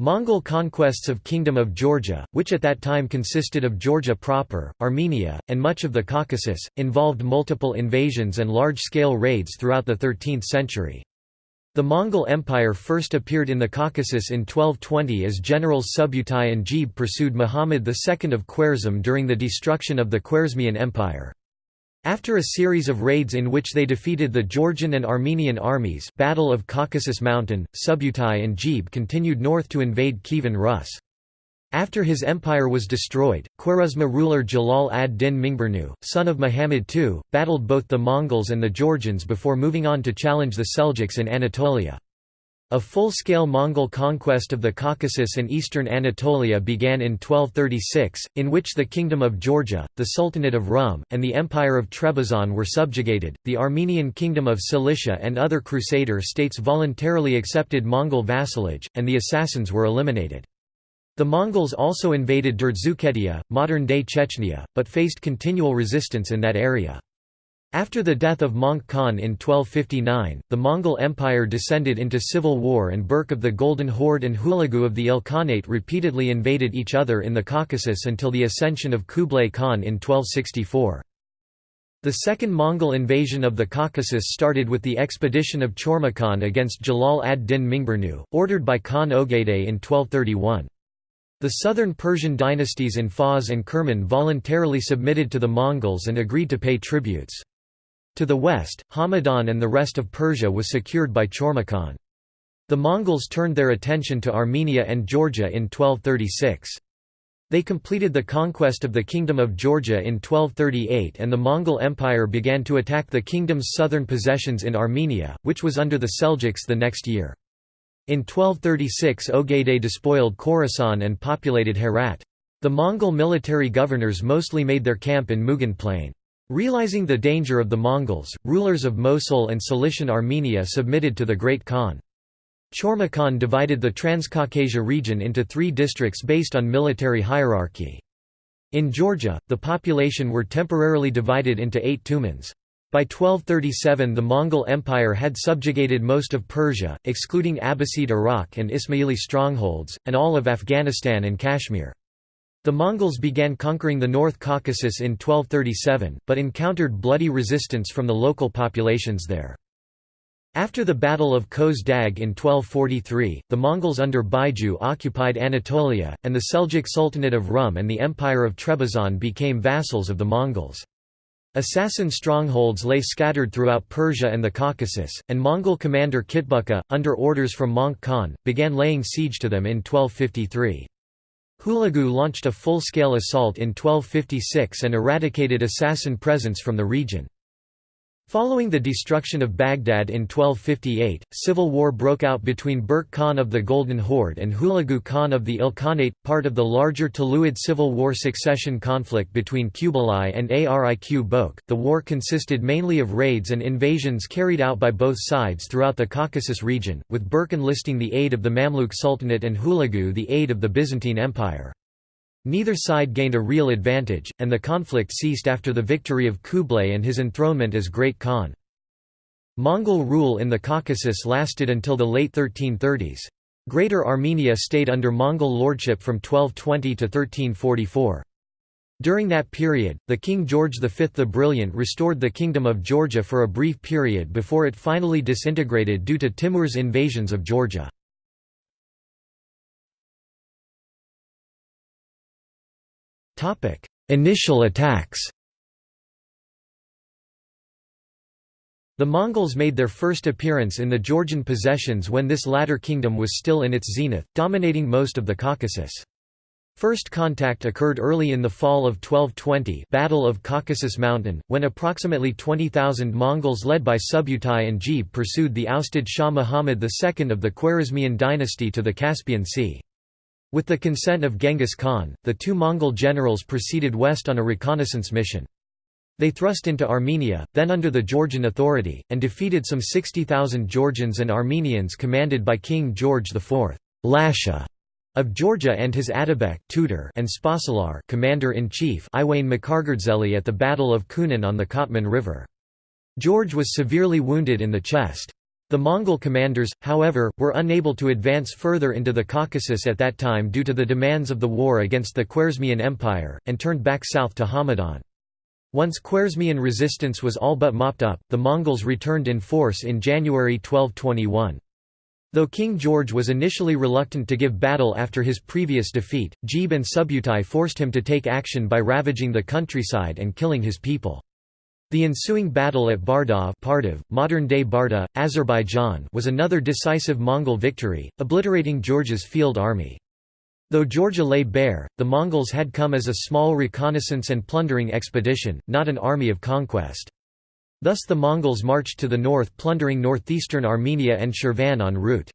Mongol conquests of Kingdom of Georgia, which at that time consisted of Georgia proper, Armenia, and much of the Caucasus, involved multiple invasions and large-scale raids throughout the 13th century. The Mongol Empire first appeared in the Caucasus in 1220 as generals Subutai and Jebe pursued Muhammad II of Khwarezm during the destruction of the Khwarezmian Empire. After a series of raids in which they defeated the Georgian and Armenian armies Battle of Caucasus Mountain, Subutai and Jebe continued north to invade Kievan Rus. After his empire was destroyed, Khwarezma ruler Jalal ad-Din Mingburnu, son of Muhammad II, battled both the Mongols and the Georgians before moving on to challenge the Seljuks in Anatolia. A full-scale Mongol conquest of the Caucasus and eastern Anatolia began in 1236, in which the Kingdom of Georgia, the Sultanate of Rum, and the Empire of Trebizond were subjugated. The Armenian Kingdom of Cilicia and other Crusader states voluntarily accepted Mongol vassalage, and the assassins were eliminated. The Mongols also invaded Dzurdzukhetia, modern-day Chechnya, but faced continual resistance in that area. After the death of Möngke Khan in 1259, the Mongol Empire descended into civil war and Berke of the Golden Horde and Hulagu of the Ilkhanate repeatedly invaded each other in the Caucasus until the ascension of Kublai Khan in 1264. The second Mongol invasion of the Caucasus started with the expedition of Chormakhan against Jalal ad-Din Mingburnu, ordered by Khan Ogedei in 1231. The southern Persian dynasties in Fars and Kerman voluntarily submitted to the Mongols and agreed to pay tributes. To the west, Hamadan and the rest of Persia was secured by Chormakhan. The Mongols turned their attention to Armenia and Georgia in 1236. They completed the conquest of the Kingdom of Georgia in 1238 and the Mongol Empire began to attack the kingdom's southern possessions in Armenia, which was under the Seljuks the next year. In 1236 Ogedei despoiled Khorasan and populated Herat. The Mongol military governors mostly made their camp in Mugan Plain. Realizing the danger of the Mongols, rulers of Mosul and Cilician Armenia submitted to the Great Khan. Chormakhan divided the Transcaucasia region into three districts based on military hierarchy. In Georgia, the population were temporarily divided into eight tumans. By 1237 the Mongol Empire had subjugated most of Persia, excluding Abbasid Iraq and Ismaili strongholds, and all of Afghanistan and Kashmir. The Mongols began conquering the North Caucasus in 1237, but encountered bloody resistance from the local populations there. After the Battle of Köz Dag in 1243, the Mongols under Baiju occupied Anatolia, and the Seljuk Sultanate of Rum and the Empire of Trebizond became vassals of the Mongols. Assassin strongholds lay scattered throughout Persia and the Caucasus, and Mongol commander Kitbuka, under orders from Möngke Khan, began laying siege to them in 1253. Hulagu launched a full-scale assault in 1256 and eradicated assassin presence from the region. Following the destruction of Baghdad in 1258, civil war broke out between Berke Khan of the Golden Horde and Hulagu Khan of the Ilkhanate, part of the larger Toluid civil war succession conflict between Kublai and Ariq Boke. The war consisted mainly of raids and invasions carried out by both sides throughout the Caucasus region, with Berke enlisting the aid of the Mamluk Sultanate and Hulagu the aid of the Byzantine Empire. Neither side gained a real advantage, and the conflict ceased after the victory of Kublai and his enthronement as Great Khan. Mongol rule in the Caucasus lasted until the late 1330s. Greater Armenia stayed under Mongol lordship from 1220 to 1344. During that period, the King George V the Brilliant restored the Kingdom of Georgia for a brief period before it finally disintegrated due to Timur's invasions of Georgia. Initial attacks The Mongols made their first appearance in the Georgian possessions when this latter kingdom was still in its zenith, dominating most of the Caucasus. First contact occurred early in the fall of 1220 Battle of Caucasus Mountain, when approximately 20,000 Mongols led by Subutai and Jebe pursued the ousted Shah Muhammad II of the Khwarezmian dynasty to the Caspian Sea. With the consent of Genghis Khan, the two Mongol generals proceeded west on a reconnaissance mission. They thrust into Armenia, then under the Georgian authority, and defeated some 60,000 Georgians and Armenians commanded by King George IV Lasha of Georgia and his Atabek tutor and Spasilar commander-in-chief Iwane Makargardzeli at the Battle of Khunan on the Kotman River. George was severely wounded in the chest. The Mongol commanders, however, were unable to advance further into the Caucasus at that time due to the demands of the war against the Khwarezmian Empire, and turned back south to Hamadan. Once Khwarezmian resistance was all but mopped up, the Mongols returned in force in January 1221. Though King George was initially reluctant to give battle after his previous defeat, Jebe and Subutai forced him to take action by ravaging the countryside and killing his people. The ensuing battle at Bardov modern-day Barda, Azerbaijan was another decisive Mongol victory, obliterating Georgia's field army. Though Georgia lay bare, the Mongols had come as a small reconnaissance and plundering expedition, not an army of conquest. Thus the Mongols marched to the north plundering northeastern Armenia and Shirvan en route.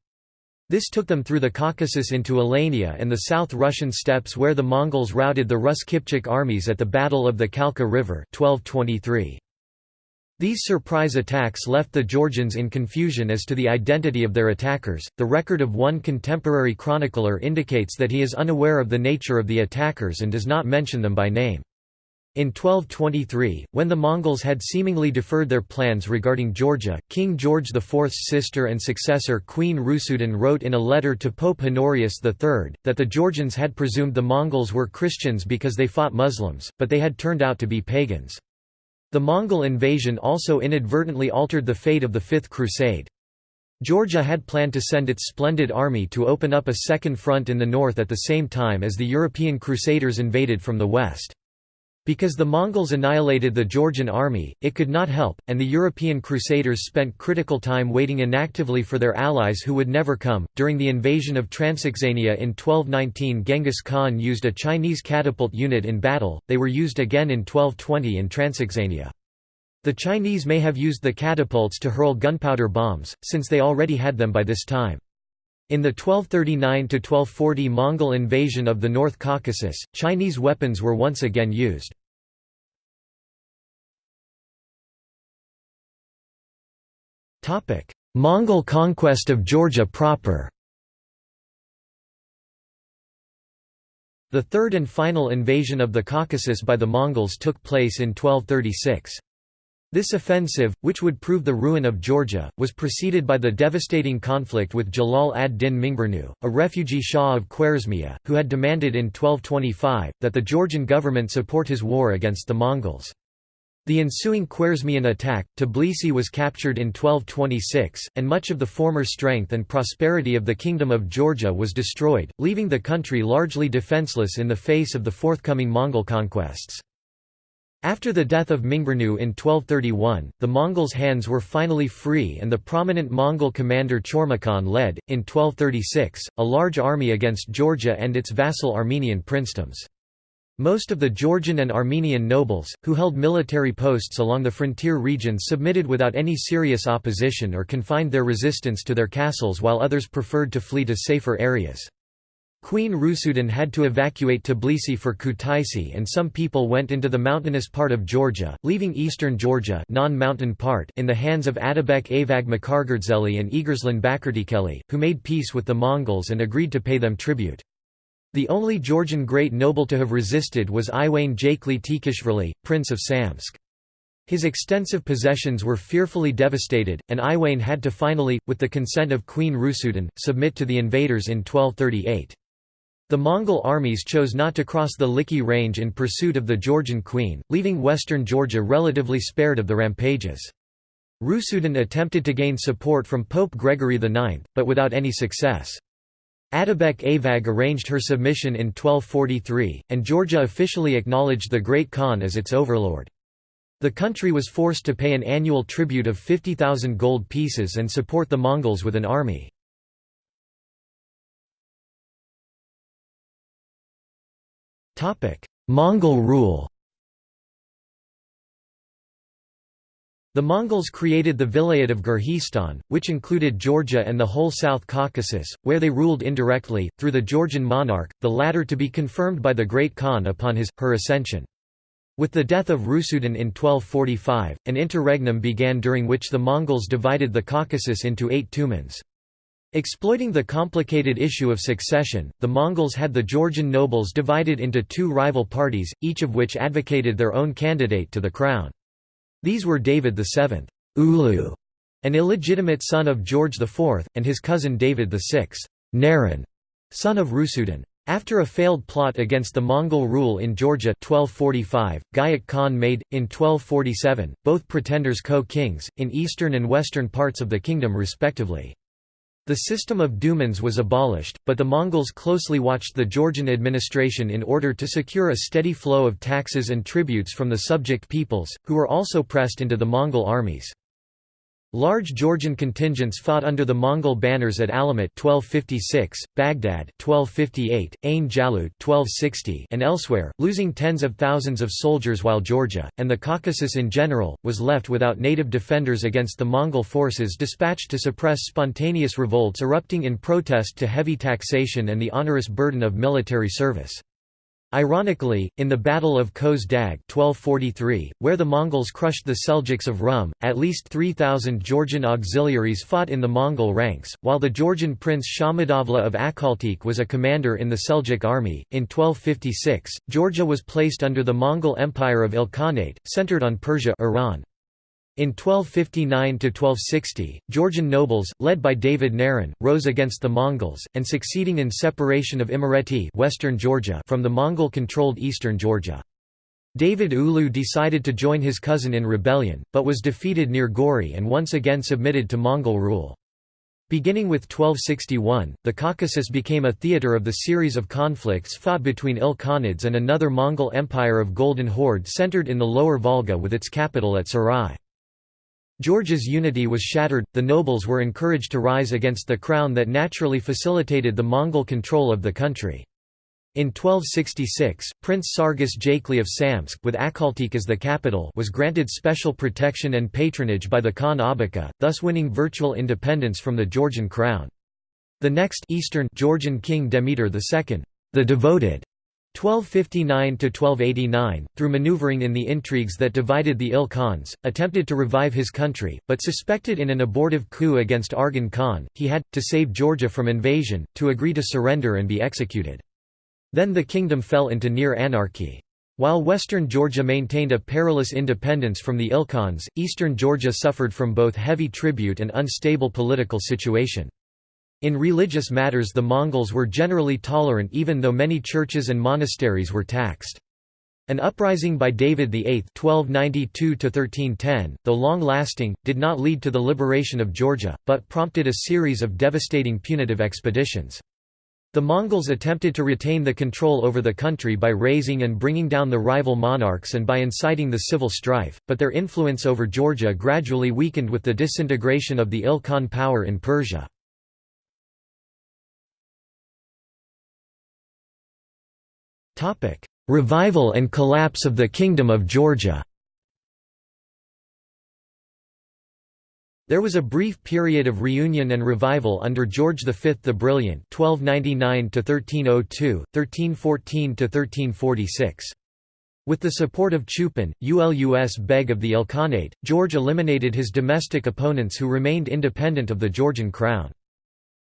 This took them through the Caucasus into Alania and the South Russian steppes where the Mongols routed the Rus Kipchak armies at the Battle of the Kalka River 1223. These surprise attacks left the Georgians in confusion as to the identity of their attackers. The record of one contemporary chronicler indicates that he is unaware of the nature of the attackers and does not mention them by name. In 1223, when the Mongols had seemingly deferred their plans regarding Georgia, King George IV's sister and successor Queen Rusudan wrote in a letter to Pope Honorius III, that the Georgians had presumed the Mongols were Christians because they fought Muslims, but they had turned out to be pagans. The Mongol invasion also inadvertently altered the fate of the Fifth Crusade. Georgia had planned to send its splendid army to open up a second front in the north at the same time as the European Crusaders invaded from the west. Because the Mongols annihilated the Georgian army, it could not help, and the European Crusaders spent critical time waiting inactively for their allies who would never come. During the invasion of Transoxania in 1219, Genghis Khan used a Chinese catapult unit in battle, they were used again in 1220 in Transoxania. The Chinese may have used the catapults to hurl gunpowder bombs, since they already had them by this time. In the 1239–1240 Mongol invasion of the North Caucasus, Chinese weapons were once again used. Mongol conquest of Georgia proper The third and final invasion of the Caucasus by the Mongols took place in 1236. This offensive, which would prove the ruin of Georgia, was preceded by the devastating conflict with Jalal ad-Din Mingburnu, a refugee Shah of Khwarezmia, who had demanded in 1225, that the Georgian government support his war against the Mongols. The ensuing Khwarezmian attack, Tbilisi was captured in 1226, and much of the former strength and prosperity of the Kingdom of Georgia was destroyed, leaving the country largely defenseless in the face of the forthcoming Mongol conquests. After the death of Mingburnu in 1231, the Mongols' hands were finally free and the prominent Mongol commander Chormakhan led, in 1236, a large army against Georgia and its vassal Armenian princedoms. Most of the Georgian and Armenian nobles, who held military posts along the frontier regions submitted without any serious opposition or confined their resistance to their castles while others preferred to flee to safer areas. Queen Rusudan had to evacuate Tbilisi for Kutaisi and some people went into the mountainous part of Georgia, leaving eastern Georgia non-mountain part in the hands of Atabek Avag Makargardzeli and Egerslan Bakardikeli, who made peace with the Mongols and agreed to pay them tribute. The only Georgian great noble to have resisted was Iwane Jakely Tikishvili, Prince of Samtskhe. His extensive possessions were fearfully devastated, and Iwane had to finally, with the consent of Queen Rusudan, submit to the invaders in 1238. The Mongol armies chose not to cross the Likhi range in pursuit of the Georgian queen, leaving western Georgia relatively spared of the rampages. Rusudan attempted to gain support from Pope Gregory IX, but without any success. Atabek Avag arranged her submission in 1243, and Georgia officially acknowledged the Great Khan as its overlord. The country was forced to pay an annual tribute of 50,000 gold pieces and support the Mongols with an army. Mongol rule The Mongols created the Vilayet of Gurjistan, which included Georgia and the whole South Caucasus, where they ruled indirectly, through the Georgian monarch, the latter to be confirmed by the Great Khan upon his, her ascension. With the death of Rusudan in 1245, an interregnum began during which the Mongols divided the Caucasus into eight tumans. Exploiting the complicated issue of succession, the Mongols had the Georgian nobles divided into two rival parties, each of which advocated their own candidate to the crown. These were David VII Ulu An illegitimate son of George IV, and his cousin David VI, Naren, son of Rusudan. After a failed plot against the Mongol rule in Georgia 1245, Gayat Khan made, in 1247, both pretenders co-kings, in eastern and western parts of the kingdom respectively. The system of tumans was abolished, but the Mongols closely watched the Georgian administration in order to secure a steady flow of taxes and tributes from the subject peoples, who were also pressed into the Mongol armies. Large Georgian contingents fought under the Mongol banners at Alamut 1256, Baghdad 1258, Ain Jalut 1260, and elsewhere, losing tens of thousands of soldiers while Georgia, and the Caucasus in general, was left without native defenders against the Mongol forces dispatched to suppress spontaneous revolts erupting in protest to heavy taxation and the onerous burden of military service. Ironically, in the Battle of Koz Dag 1243, where the Mongols crushed the Seljuks of Rum, at least 3,000 Georgian auxiliaries fought in the Mongol ranks, while the Georgian prince Shamadavla of Akaltik was a commander in the Seljuk army. In 1256, Georgia was placed under the Mongol Empire of Ilkhanate, centered on Persia Iran. In 1259–1260, Georgian nobles, led by David Naren, rose against the Mongols, and succeeding in separation of Imereti Western Georgia from the Mongol-controlled eastern Georgia. David Ulu decided to join his cousin in rebellion, but was defeated near Gori and once again submitted to Mongol rule. Beginning with 1261, the Caucasus became a theatre of the series of conflicts fought between Ilkhanids and another Mongol empire of Golden Horde centered in the lower Volga with its capital at Sarai. Georgia's unity was shattered, the nobles were encouraged to rise against the crown that naturally facilitated the Mongol control of the country. In 1266, Prince Sargis Jakely of Samtskhe with Akaltik as the capital was granted special protection and patronage by the Khan Abaka, thus winning virtual independence from the Georgian crown. The next Eastern Georgian king Demeter II, the devoted, 1259–1289, through maneuvering in the intrigues that divided the Il Khans, attempted to revive his country, but suspected in an abortive coup against Arghun Khan, he had, to save Georgia from invasion, to agree to surrender and be executed. Then the kingdom fell into near anarchy. While western Georgia maintained a perilous independence from the Ilkhans, eastern Georgia suffered from both heavy tribute and unstable political situation. In religious matters the Mongols were generally tolerant even though many churches and monasteries were taxed. An uprising by David VIII (1292–1310), though long-lasting, did not lead to the liberation of Georgia, but prompted a series of devastating punitive expeditions. The Mongols attempted to retain the control over the country by raising and bringing down the rival monarchs and by inciting the civil strife, but their influence over Georgia gradually weakened with the disintegration of the Il-Khan power in Persia. Revival and collapse of the Kingdom of Georgia There was a brief period of reunion and revival under George V the Brilliant 1299–1302, 1314–1346. With the support of Chupan, Ulus Beg of the Ilkhanate, George eliminated his domestic opponents who remained independent of the Georgian crown.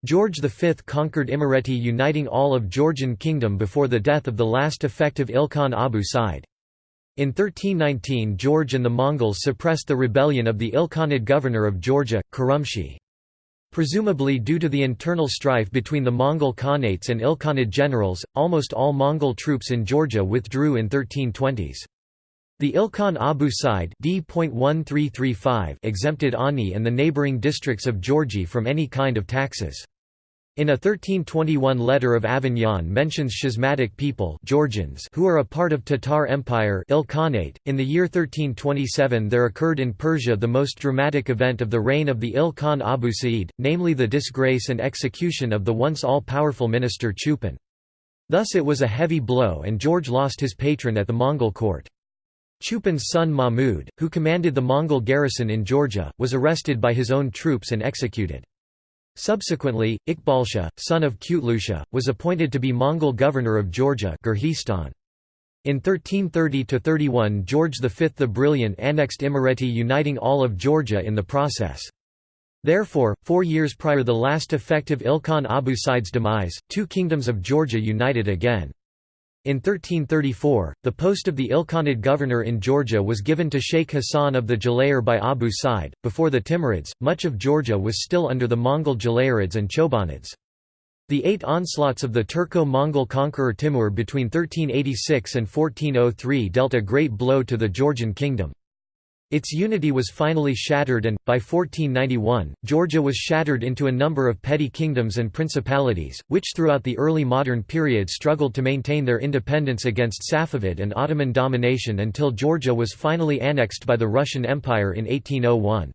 George V conquered Imereti uniting all of Georgian kingdom before the death of the last effective Ilkhan Abu Sa'id. In 1319 George and the Mongols suppressed the rebellion of the Ilkhanid governor of Georgia, Kurumshi. Presumably due to the internal strife between the Mongol Khanates and Ilkhanid generals, almost all Mongol troops in Georgia withdrew in 1320s. The Ilkhan Abu Sa'id D. exempted Ani and the neighbouring districts of Georgi from any kind of taxes. In a 1321 letter of Avignon mentions schismatic people Georgians who are a part of Tatar Empire Ilkhanate. .In the year 1327 there occurred in Persia the most dramatic event of the reign of the Il-Khan Abu Sa'id, namely the disgrace and execution of the once all-powerful minister Chupan. Thus it was a heavy blow and George lost his patron at the Mongol court. Chupan's son Mahmud, who commanded the Mongol garrison in Georgia, was arrested by his own troops and executed. Subsequently, Iqbalshah, son of Kutlugshah, was appointed to be Mongol governor of Georgia In 1330–31 George V the Brilliant annexed Imereti uniting all of Georgia in the process. Therefore, four years prior the last effective Ilkhan Abu Sa'id's demise, two kingdoms of Georgia united again. In 1334, the post of the Ilkhanid governor in Georgia was given to Sheikh Hassan of the Jalayir by Abu Sa'id. Before the Timurids, much of Georgia was still under the Mongol Jalayirids and Chobanids. The eight onslaughts of the Turco-Mongol conqueror Timur between 1386 and 1403 dealt a great blow to the Georgian kingdom. Its unity was finally shattered and, by 1491, Georgia was shattered into a number of petty kingdoms and principalities, which throughout the early modern period struggled to maintain their independence against Safavid and Ottoman domination until Georgia was finally annexed by the Russian Empire in 1801.